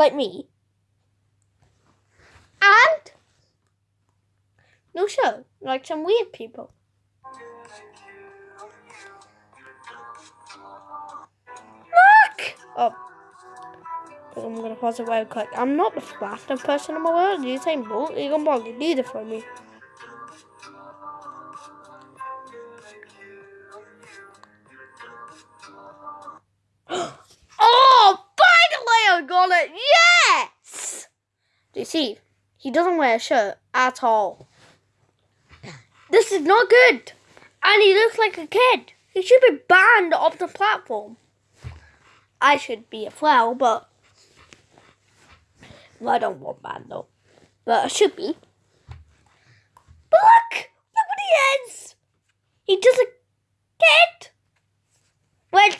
like me. And no shirt, like some weird people. Look! Oh. I'm gonna pause it real quick. I'm not the fastest person in the world. You say boat, you can probably do it for me. See? He doesn't wear a shirt at all. This is not good. And he looks like a kid. He should be banned off the platform. I should be as well, but I don't want banned though. But I should be. But look! Look what he is! He just a kid! Which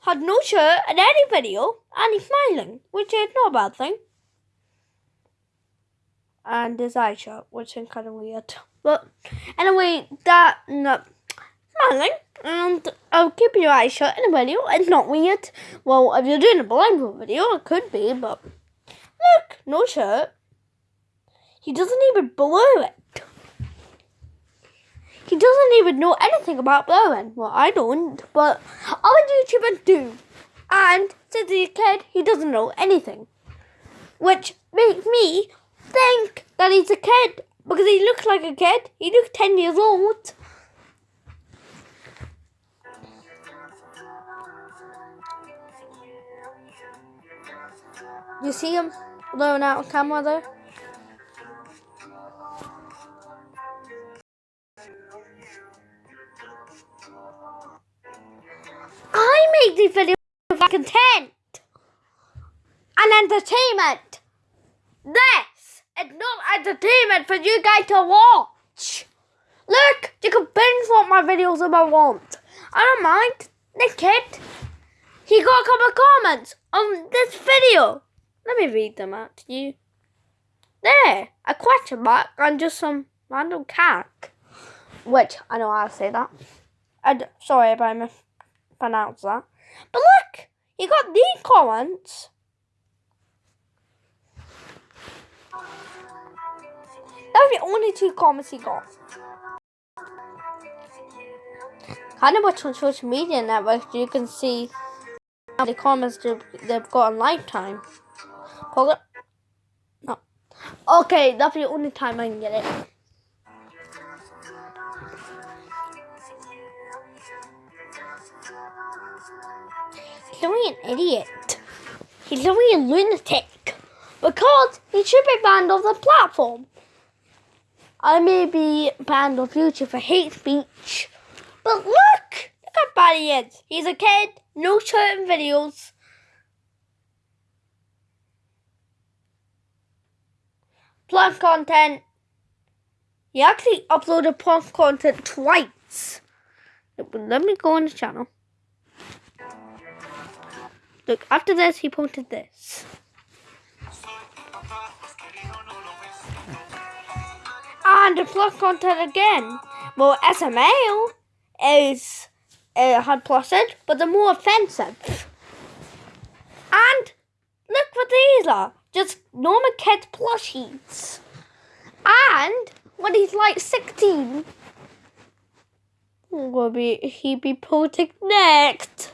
had no shirt in any video and he's smiling, which is not a bad thing. And his eye shirt, which is kind of weird. But anyway, that not smiling and I'll keep your eyes shut in a video. It's not weird. Well, if you're doing a blindfold video, it could be, but look, no shirt. He doesn't even blow it. He doesn't even know anything about blowing. Well, I don't, but other YouTubers do. And since he's a kid, he doesn't know anything. Which makes me think that he's a kid because he looks like a kid. He looks 10 years old. You see him blowing out on camera there? I make these videos for content and entertainment. This is not entertainment for you guys to watch. Look, you can binge watch my videos if I want. I don't mind. The kid, he got a couple of comments on this video. Let me read them out to you. There, a question mark and just some random cack. Which, I know how to say that. Sorry if I mispronounced that. But look, he got these comments. That was the only two comments he got. Kind of watch on social media networks, you can see how many comments they've got on lifetime. No. Okay, that's the only time I can get it. He's only an idiot. He's only a lunatic. Because he should be banned off the platform. I may be banned on future for hate speech. But look! Look how bad he is. He's a kid, no certain videos. Plus content. He actually uploaded plus content twice. Let me go on the channel. Look, after this, he posted this. And the plus content again. Well, SML is uh, had plused, but they're more offensive. And look what these are just normal kid plushies. And when he's like 16, will be he be posting next?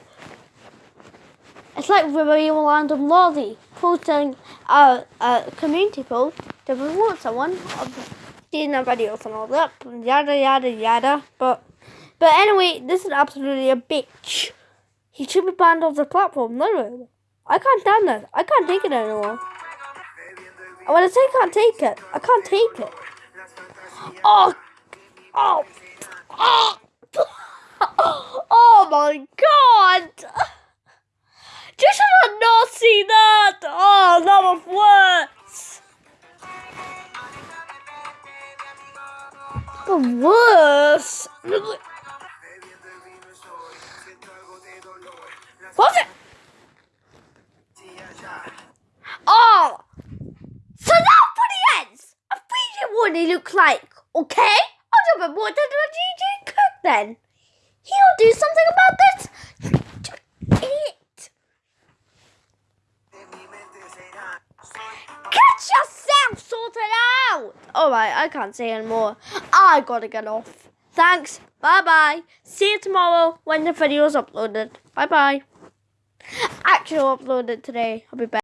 It's like a random lolly posting a, a community post to promote someone of seeing their videos and all that, yada yada yada. But but anyway, this is absolutely a bitch. He should be banned off the platform, literally. I can't stand this. I can't take it anymore. When I say I can't take it, I can't take it. Oh, oh, The worst! What's it? Oh! So that's what he is! I figured what he looks like, okay? I'll a more than a DJ Cook then. He'll do something about this. Idiot. Sorted out. All right, I can't say anymore. I gotta get off. Thanks. Bye bye. See you tomorrow when the video's uploaded. Bye bye. Actually, I'll upload it today. I'll be back.